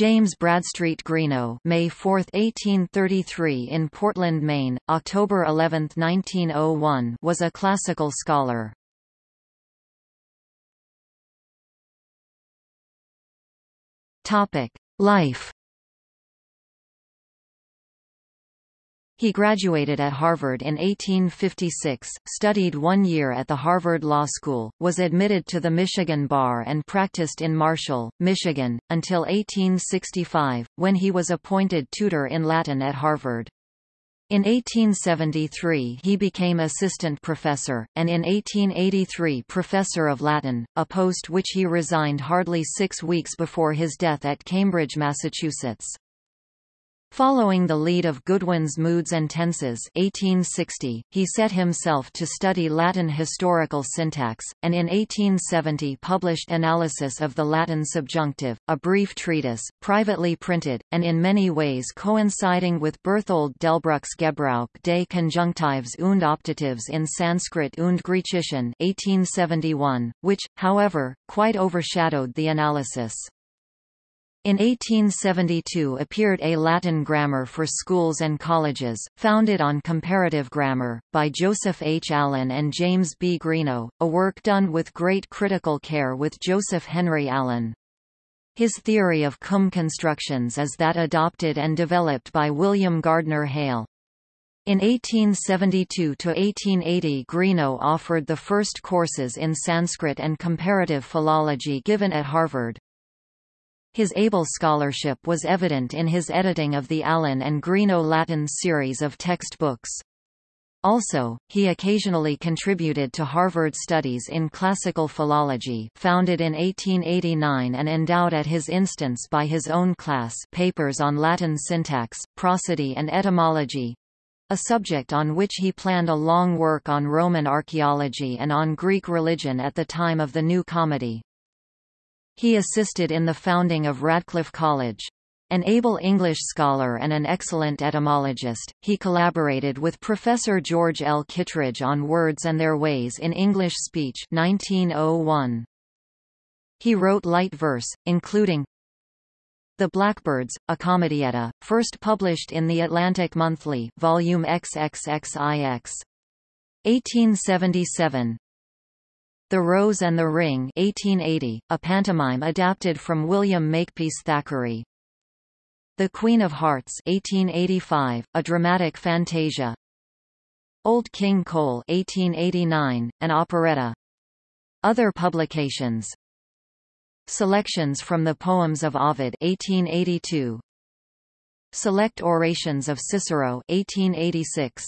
James Bradstreet Greenough May 4, 1833 in Portland, Maine, October 11, 1901 was a classical scholar. Life He graduated at Harvard in 1856, studied one year at the Harvard Law School, was admitted to the Michigan Bar and practiced in Marshall, Michigan, until 1865, when he was appointed tutor in Latin at Harvard. In 1873 he became assistant professor, and in 1883 professor of Latin, a post which he resigned hardly six weeks before his death at Cambridge, Massachusetts. Following the lead of Goodwin's Moods and Tenses 1860, he set himself to study Latin historical syntax, and in 1870 published Analysis of the Latin Subjunctive, a brief treatise, privately printed, and in many ways coinciding with Berthold Delbruck's Gebrauch des Conjunctives und Optatives in Sanskrit und Griechischen 1871, which, however, quite overshadowed the analysis. In 1872 appeared A Latin Grammar for Schools and Colleges, founded on comparative grammar, by Joseph H. Allen and James B. Greenough, a work done with great critical care with Joseph Henry Allen. His theory of cum constructions is that adopted and developed by William Gardner Hale. In 1872–1880 Greenough offered the first courses in Sanskrit and comparative philology given at Harvard. His able scholarship was evident in his editing of the Allen and Greenough Latin series of textbooks. Also, he occasionally contributed to Harvard Studies in Classical Philology founded in 1889 and endowed at his instance by his own class papers on Latin syntax, prosody and etymology—a subject on which he planned a long work on Roman archaeology and on Greek religion at the time of the New Comedy. He assisted in the founding of Radcliffe College. An able English scholar and an excellent etymologist, he collaborated with Professor George L. Kittredge on Words and Their Ways in English Speech 1901. He wrote light verse, including The Blackbirds, a comedietta, first published in the Atlantic Monthly, volume XXXIX. 1877, the Rose and the Ring 1880, a pantomime adapted from William Makepeace Thackeray. The Queen of Hearts 1885, a dramatic fantasia. Old King Cole 1889, an operetta. Other publications Selections from the Poems of Ovid 1882. Select Orations of Cicero 1886.